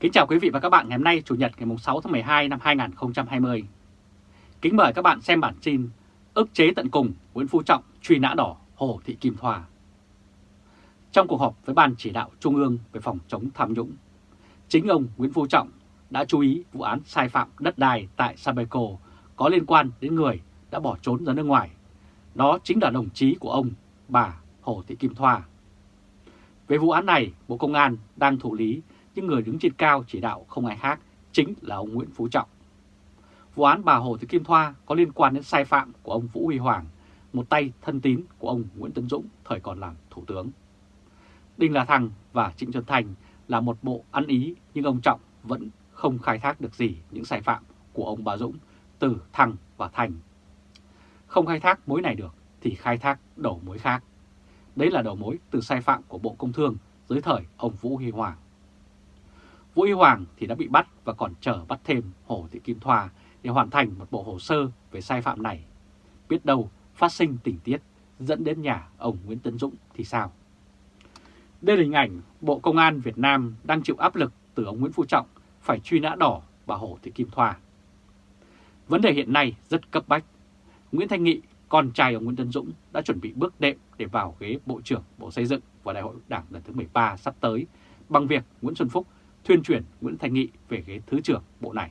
Kính chào quý vị và các bạn ngày hôm nay Chủ nhật ngày 6 tháng 12 năm 2020. Kính mời các bạn xem bản tin ức chế tận cùng Nguyễn Phú Trọng truy nã đỏ Hồ Thị Kim Thoa. Trong cuộc họp với Ban chỉ đạo Trung ương về phòng chống tham nhũng, chính ông Nguyễn Phú Trọng đã chú ý vụ án sai phạm đất đai tại Sabeco có liên quan đến người đã bỏ trốn ra nước ngoài. Đó chính là đồng chí của ông, bà Hồ Thị Kim Thoa. Về vụ án này, Bộ Công an đang thụ lý nhưng người đứng trên cao chỉ đạo không ai khác chính là ông Nguyễn Phú Trọng. Vụ án bà Hồ Thị Kim Thoa có liên quan đến sai phạm của ông Vũ Huy Hoàng, một tay thân tín của ông Nguyễn Tấn Dũng thời còn làm Thủ tướng. Đinh La Thăng và Trịnh Xuân Thành là một bộ ăn ý nhưng ông Trọng vẫn không khai thác được gì những sai phạm của ông bà Dũng từ Thăng và Thành. Không khai thác mối này được thì khai thác đầu mối khác. Đấy là đầu mối từ sai phạm của Bộ Công Thương dưới thời ông Vũ Huy Hoàng. Vũ Huy Hoàng thì đã bị bắt và còn chờ bắt thêm Hồ Thị Kim Thoa để hoàn thành một bộ hồ sơ về sai phạm này. Biết đâu phát sinh tình tiết dẫn đến nhà ông Nguyễn Tấn Dũng thì sao? Đây là hình ảnh Bộ Công an Việt Nam đang chịu áp lực từ ông Nguyễn Phú Trọng phải truy nã đỏ bà Hồ Thị Kim Thoa. Vấn đề hiện nay rất cấp bách. Nguyễn Thanh Nghị, con trai ông Nguyễn Tấn Dũng đã chuẩn bị bước đệm để vào ghế Bộ trưởng Bộ Xây dựng và Đại hội Đảng lần thứ 13 sắp tới bằng việc Nguyễn Xuân Phúc thuyên chuyển Nguyễn Thanh Nghị về ghế Thứ trưởng Bộ này.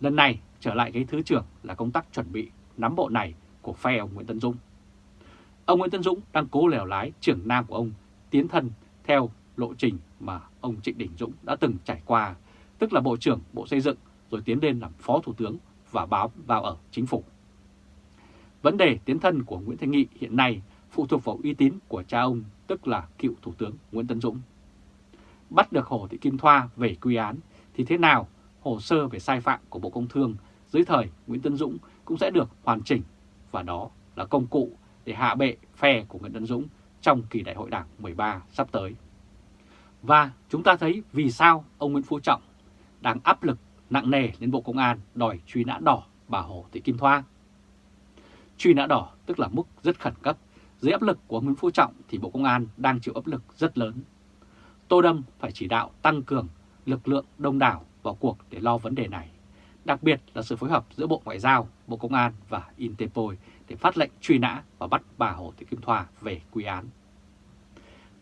Lần này trở lại ghế Thứ trưởng là công tác chuẩn bị nắm bộ này của phe ông Nguyễn Tân Dũng. Ông Nguyễn Tân Dũng đang cố lèo lái trưởng nam của ông tiến thân theo lộ trình mà ông Trịnh Đình Dũng đã từng trải qua, tức là Bộ trưởng Bộ Xây dựng rồi tiến lên làm Phó Thủ tướng và báo vào ở chính phủ. Vấn đề tiến thân của Nguyễn Thanh Nghị hiện nay phụ thuộc vào uy tín của cha ông, tức là cựu Thủ tướng Nguyễn Tân Dũng bắt được Hồ Thị Kim Thoa về quy án, thì thế nào hồ sơ về sai phạm của Bộ Công Thương dưới thời Nguyễn Tân Dũng cũng sẽ được hoàn chỉnh và đó là công cụ để hạ bệ phe của Nguyễn Tân Dũng trong kỳ đại hội đảng 13 sắp tới. Và chúng ta thấy vì sao ông Nguyễn Phú Trọng đang áp lực nặng nề lên Bộ Công an đòi truy nã đỏ bà Hồ Thị Kim Thoa. Truy nã đỏ tức là mức rất khẩn cấp. Dưới áp lực của Nguyễn Phú Trọng thì Bộ Công an đang chịu áp lực rất lớn Tô Đâm phải chỉ đạo tăng cường lực lượng đông đảo vào cuộc để lo vấn đề này, đặc biệt là sự phối hợp giữa Bộ Ngoại giao, Bộ Công an và Interpol để phát lệnh truy nã và bắt bà Hồ Thị Kim Thoa về quy án.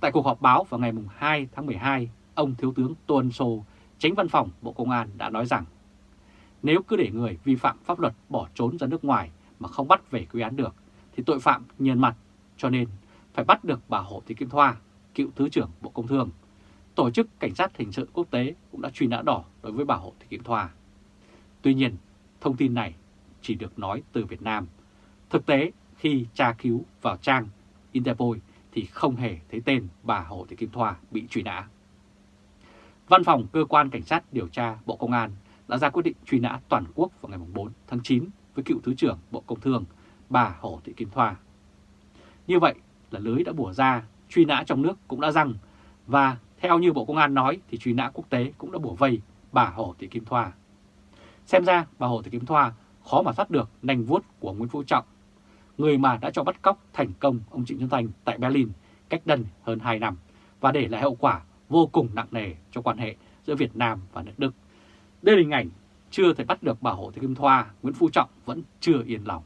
Tại cuộc họp báo vào ngày 2 tháng 12, ông Thiếu tướng Tô Ân Sô, tránh văn phòng Bộ Công an đã nói rằng nếu cứ để người vi phạm pháp luật bỏ trốn ra nước ngoài mà không bắt về quy án được thì tội phạm nhờn mặt, cho nên phải bắt được bà Hồ Thị Kim Thoa, cựu Thứ trưởng Bộ Công Thương Tổ chức Cảnh sát Hình sự Quốc tế cũng đã truy nã đỏ đối với bà Hồ Thị Kim Thoa. Tuy nhiên, thông tin này chỉ được nói từ Việt Nam. Thực tế, khi tra cứu vào trang Interpol thì không hề thấy tên bà Hồ Thị Kim Thoa bị truy nã. Văn phòng Cơ quan Cảnh sát điều tra Bộ Công an đã ra quyết định truy nã toàn quốc vào ngày 4 tháng 9 với cựu Thứ trưởng Bộ Công Thương bà Hồ Thị Kim Thoa. Như vậy là lưới đã bùa ra, truy nã trong nước cũng đã răng và theo như Bộ Công an nói thì truy nã quốc tế cũng đã bổ vây bà Hồ Thị Kim Thoa. Xem ra bà Hồ Thị Kim Thoa khó mà thoát được nành vuốt của Nguyễn Phú Trọng, người mà đã cho bắt cóc thành công ông Trịnh Xuân Thành tại Berlin cách đây hơn 2 năm và để lại hậu quả vô cùng nặng nề cho quan hệ giữa Việt Nam và nước Đức. Đây là hình ảnh chưa thể bắt được bà Hồ Thị Kim Thoa, Nguyễn Phú Trọng vẫn chưa yên lòng.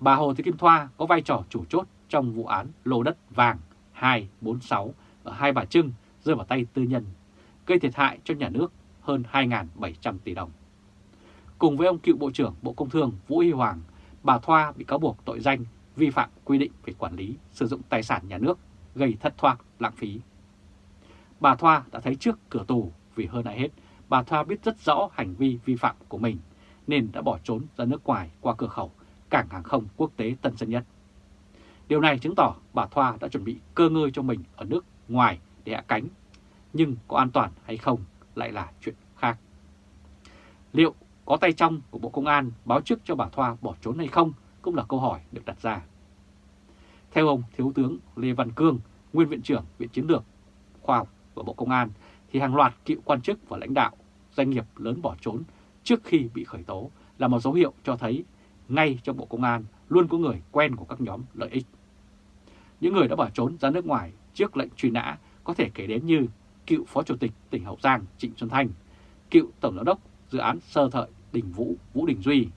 Bà Hồ Thị Kim Thoa có vai trò chủ chốt trong vụ án lô đất vàng 246 ở Hai Bà Trưng rơi vào tay tư nhân, gây thiệt hại cho nhà nước hơn 2.700 tỷ đồng. Cùng với ông cựu Bộ trưởng Bộ Công Thương Vũ Huy Hoàng, bà Thoa bị cáo buộc tội danh vi phạm quy định về quản lý sử dụng tài sản nhà nước gây thất thoát lãng phí. Bà Thoa đã thấy trước cửa tù vì hơn ai hết, bà Thoa biết rất rõ hành vi vi phạm của mình nên đã bỏ trốn ra nước ngoài qua cửa khẩu cảng hàng không quốc tế Tân Sơn Nhất. Điều này chứng tỏ bà Thoa đã chuẩn bị cơ ngơi cho mình ở nước ngoài để hạ cánh, nhưng có an toàn hay không lại là chuyện khác. Liệu có tay trong của Bộ Công an báo trước cho bà Thoa bỏ trốn hay không cũng là câu hỏi được đặt ra. Theo ông Thiếu tướng Lê Văn Cương, Nguyên Viện trưởng Viện Chiến lược Khoa học của Bộ Công an, thì hàng loạt cựu quan chức và lãnh đạo doanh nghiệp lớn bỏ trốn trước khi bị khởi tố là một dấu hiệu cho thấy ngay trong Bộ Công an luôn có người quen của các nhóm lợi ích. Những người đã bỏ trốn ra nước ngoài trước lệnh truy nã có thể kể đến như cựu Phó Chủ tịch tỉnh Hậu Giang Trịnh Xuân Thanh, cựu Tổng Giám đốc dự án sơ thợi Đình Vũ Vũ Đình Duy,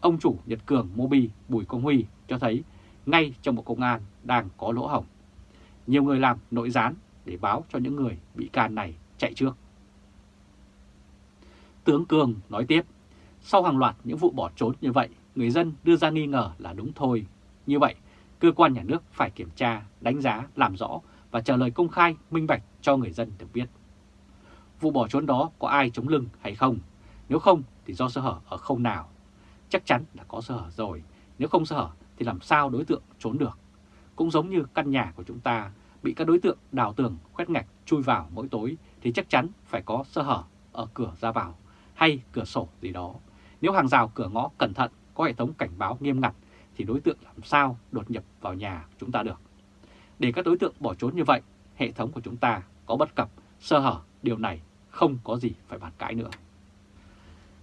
ông chủ Nhật Cường Mobi Bùi Công Huy cho thấy ngay trong Bộ Công an đang có lỗ hổng. Nhiều người làm nội gián để báo cho những người bị can này chạy trước. Tướng Cường nói tiếp, sau hàng loạt những vụ bỏ trốn như vậy, người dân đưa ra nghi ngờ là đúng thôi. Như vậy, cơ quan nhà nước phải kiểm tra, đánh giá, làm rõ và trả lời công khai, minh bạch cho người dân được biết. Vụ bỏ trốn đó có ai chống lưng hay không? Nếu không thì do sơ hở ở không nào. Chắc chắn là có sơ hở rồi, nếu không sơ hở thì làm sao đối tượng trốn được. Cũng giống như căn nhà của chúng ta bị các đối tượng đào tường khoét ngạch chui vào mỗi tối thì chắc chắn phải có sơ hở ở cửa ra vào hay cửa sổ gì đó. Nếu hàng rào cửa ngõ cẩn thận có hệ thống cảnh báo nghiêm ngặt thì đối tượng làm sao đột nhập vào nhà chúng ta được. Để các đối tượng bỏ trốn như vậy, hệ thống của chúng ta có bất cập, sơ hở, điều này không có gì phải bàn cãi nữa.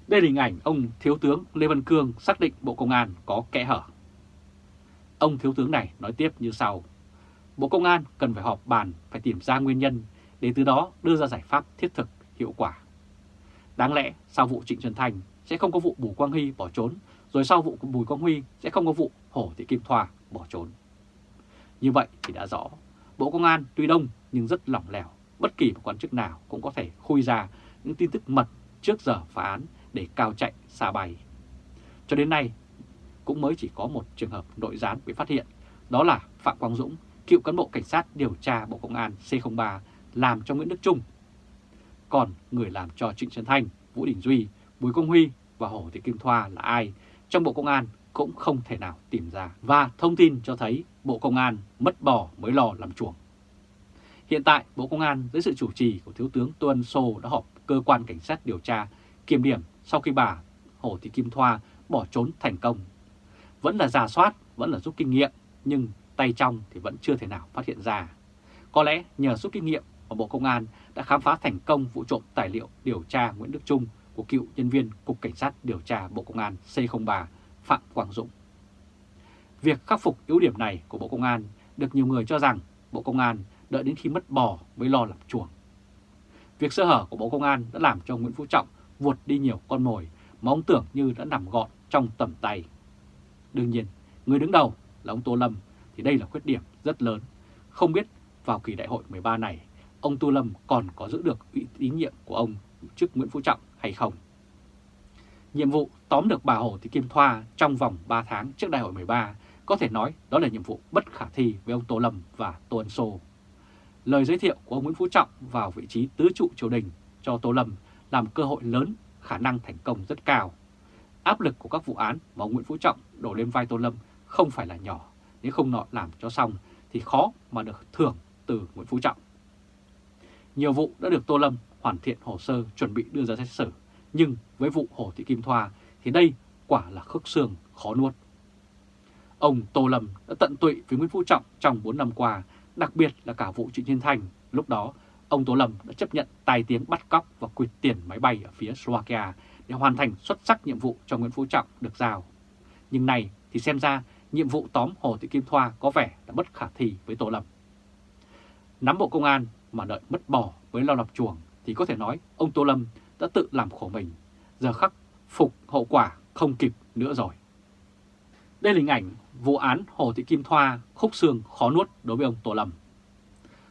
Đây là hình ảnh ông Thiếu tướng Lê Văn Cương xác định Bộ Công an có kẽ hở. Ông Thiếu tướng này nói tiếp như sau. Bộ Công an cần phải họp bàn, phải tìm ra nguyên nhân để từ đó đưa ra giải pháp thiết thực, hiệu quả. Đáng lẽ sau vụ Trịnh Xuân Thành sẽ không có vụ Bùi Quang Huy bỏ trốn, rồi sau vụ Bùi Quang Huy sẽ không có vụ Hổ Thị Kim Thoa bỏ trốn. Như vậy thì đã rõ, Bộ Công an tuy đông nhưng rất lỏng lẻo, bất kỳ một quan chức nào cũng có thể khui ra những tin tức mật trước giờ phá án để cao chạy xa bay. Cho đến nay, cũng mới chỉ có một trường hợp nội gián bị phát hiện, đó là Phạm Quang Dũng, cựu cán bộ cảnh sát điều tra Bộ Công an C03 làm cho Nguyễn Đức Trung. Còn người làm cho Trịnh Xuân Thanh, Vũ Đình Duy, Bùi Công Huy và Hồ Thị Kim Thoa là ai trong Bộ Công an cũng không thể nào tìm ra. Và thông tin cho thấy Bộ Công an mất bò mới lò làm chuồng. Hiện tại, Bộ Công an dưới sự chủ trì của Thiếu tướng Tô Ân Sô đã họp cơ quan cảnh sát điều tra kiểm điểm sau khi bà Hồ Thị Kim Thoa bỏ trốn thành công. Vẫn là giả soát, vẫn là rút kinh nghiệm, nhưng tay trong thì vẫn chưa thể nào phát hiện ra. Có lẽ nhờ rút kinh nghiệm mà Bộ Công an đã khám phá thành công vụ trộm tài liệu điều tra Nguyễn Đức Trung của cựu nhân viên Cục Cảnh sát điều tra Bộ Công an C03 Phạm Quang Dũng. Việc khắc phục yếu điểm này của Bộ Công an được nhiều người cho rằng Bộ Công an đợi đến khi mất bò mới lo làm chuồng. Việc sơ hở của Bộ Công an đã làm cho Nguyễn Phú Trọng vuột đi nhiều con mồi mà ông tưởng như đã nằm gọn trong tầm tay. Đương nhiên, người đứng đầu là ông Tô Lâm thì đây là khuyết điểm rất lớn. Không biết vào kỳ đại hội 13 này, ông Tô Lâm còn có giữ được ủy tín nhiệm của ông trước Nguyễn Phú Trọng hay không? Nhiệm vụ tóm được bà Hồ Thị Kim Thoa trong vòng 3 tháng trước đại hội 13 có thể nói đó là nhiệm vụ bất khả thi với ông Tô Lâm và Tô Ân Sô. Lời giới thiệu của ông Nguyễn Phú Trọng vào vị trí tứ trụ triều đình cho Tô Lâm làm cơ hội lớn, khả năng thành công rất cao. Áp lực của các vụ án mà ông Nguyễn Phú Trọng đổ lên vai Tô Lâm không phải là nhỏ, nếu không nọ làm cho xong thì khó mà được thưởng từ Nguyễn Phú Trọng. Nhiều vụ đã được Tô Lâm hoàn thiện hồ sơ chuẩn bị đưa ra xét xử, nhưng với vụ Hồ Thị Kim Thoa thì đây quả là khớp xương khó nuốt. Ông Tô Lâm đã tận tụy với Nguyễn Phú Trọng trong 4 năm qua, đặc biệt là cả vụ Trịnh Thiên Thành. Lúc đó, ông Tô Lâm đã chấp nhận tài tiếng bắt cóc và quyệt tiền máy bay ở phía Slovakia để hoàn thành xuất sắc nhiệm vụ cho Nguyễn Phú Trọng được giao. Nhưng này thì xem ra nhiệm vụ tóm Hồ Thị Kim Thoa có vẻ đã bất khả thi với Tô Lâm. Nắm bộ công an mà đợi mất bò với lao lập chuồng thì có thể nói ông Tô Lâm đã tự làm khổ mình, giờ khắc phục hậu quả không kịp nữa rồi. Đây là hình ảnh vụ án Hồ Thị Kim Thoa khúc xương khó nuốt đối với ông Tô Lâm.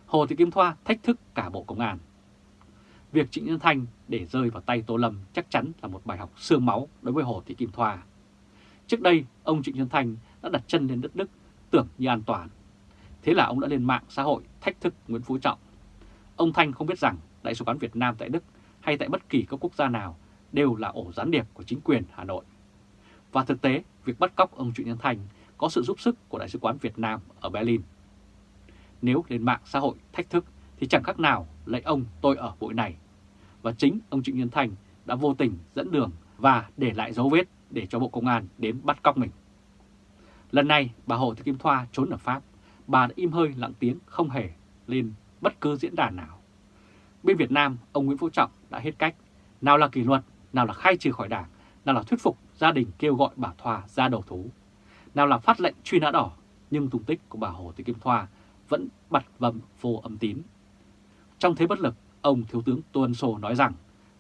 Hồ Thị Kim Thoa thách thức cả Bộ Công an. Việc Trịnh Nhân Thanh để rơi vào tay Tô Lâm chắc chắn là một bài học xương máu đối với Hồ Thị Kim Thoa. Trước đây, ông Trịnh Nhân Thanh đã đặt chân lên đất Đức tưởng như an toàn. Thế là ông đã lên mạng xã hội thách thức Nguyễn Phú Trọng. Ông Thanh không biết rằng Đại sứ quán Việt Nam tại Đức hay tại bất kỳ các quốc gia nào đều là ổ gián điệp của chính quyền Hà Nội. Và thực tế, việc bắt cóc ông Trịnh Nhân Thành có sự giúp sức của Đại sứ quán Việt Nam ở Berlin. Nếu lên mạng xã hội thách thức thì chẳng khác nào lấy ông tôi ở bụi này. Và chính ông Trịnh Nhân Thành đã vô tình dẫn đường và để lại dấu vết để cho Bộ Công an đến bắt cóc mình. Lần này bà Hồ Thị Kim Thoa trốn ở Pháp, bà đã im hơi lặng tiếng không hề lên bất cứ diễn đàn nào. Bên Việt Nam, ông Nguyễn Phú Trọng đã hết cách, nào là kỷ luật, nào là khai trừ khỏi đảng, nào là thuyết phục gia đình kêu gọi bà Thoa ra đầu thú, nào là phát lệnh truy nã đỏ, nhưng tung tích của bà Hồ Thị Kim Thoa vẫn bật vầm vô âm tín. Trong thế bất lực, Ông Thiếu tướng Tô Ân Sô nói rằng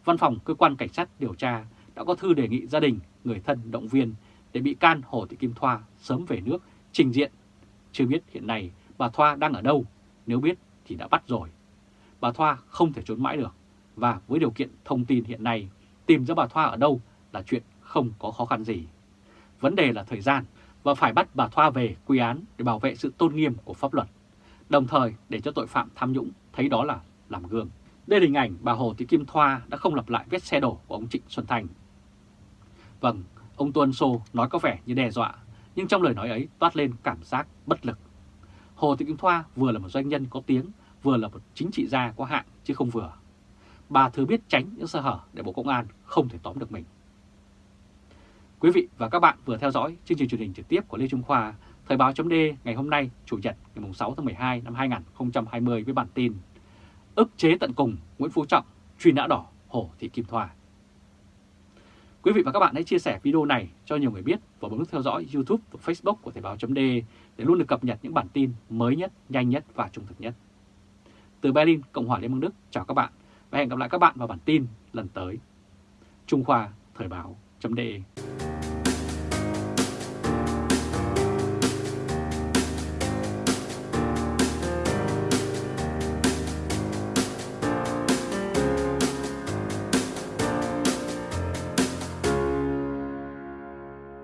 Văn phòng Cơ quan Cảnh sát điều tra đã có thư đề nghị gia đình, người thân động viên để bị can Hồ Thị Kim Thoa sớm về nước trình diện. Chưa biết hiện nay bà Thoa đang ở đâu, nếu biết thì đã bắt rồi. Bà Thoa không thể trốn mãi được và với điều kiện thông tin hiện nay tìm ra bà Thoa ở đâu là chuyện không có khó khăn gì. Vấn đề là thời gian và phải bắt bà Thoa về quy án để bảo vệ sự tôn nghiêm của pháp luật, đồng thời để cho tội phạm tham nhũng thấy đó là làm gương. Đây là hình ảnh bà Hồ Thị Kim Thoa đã không lặp lại vết xe đổ của ông Trịnh Xuân Thành Vâng, ông Tuân Sô nói có vẻ như đe dọa, nhưng trong lời nói ấy toát lên cảm giác bất lực. Hồ Thị Kim Thoa vừa là một doanh nhân có tiếng, vừa là một chính trị gia có hạng chứ không vừa. Bà thừa biết tránh những sơ hở để Bộ Công an không thể tóm được mình. Quý vị và các bạn vừa theo dõi chương trình truyền hình trực tiếp của Lê Trung Khoa, Thời báo chấm ngày hôm nay, Chủ nhật ngày 6 tháng 12 năm 2020 với bản tin ức chế tận cùng Nguyễn Phú Trọng, truy nã đỏ Hồ Thị Kim Thoa. Quý vị và các bạn hãy chia sẻ video này cho nhiều người biết và bấm nút theo dõi YouTube và Facebook của Thời báo d để luôn được cập nhật những bản tin mới nhất, nhanh nhất và trung thực nhất. Từ Berlin, Cộng hòa Liên bang Đức, chào các bạn và hẹn gặp lại các bạn vào bản tin lần tới. Trung Khoa Thời báo.de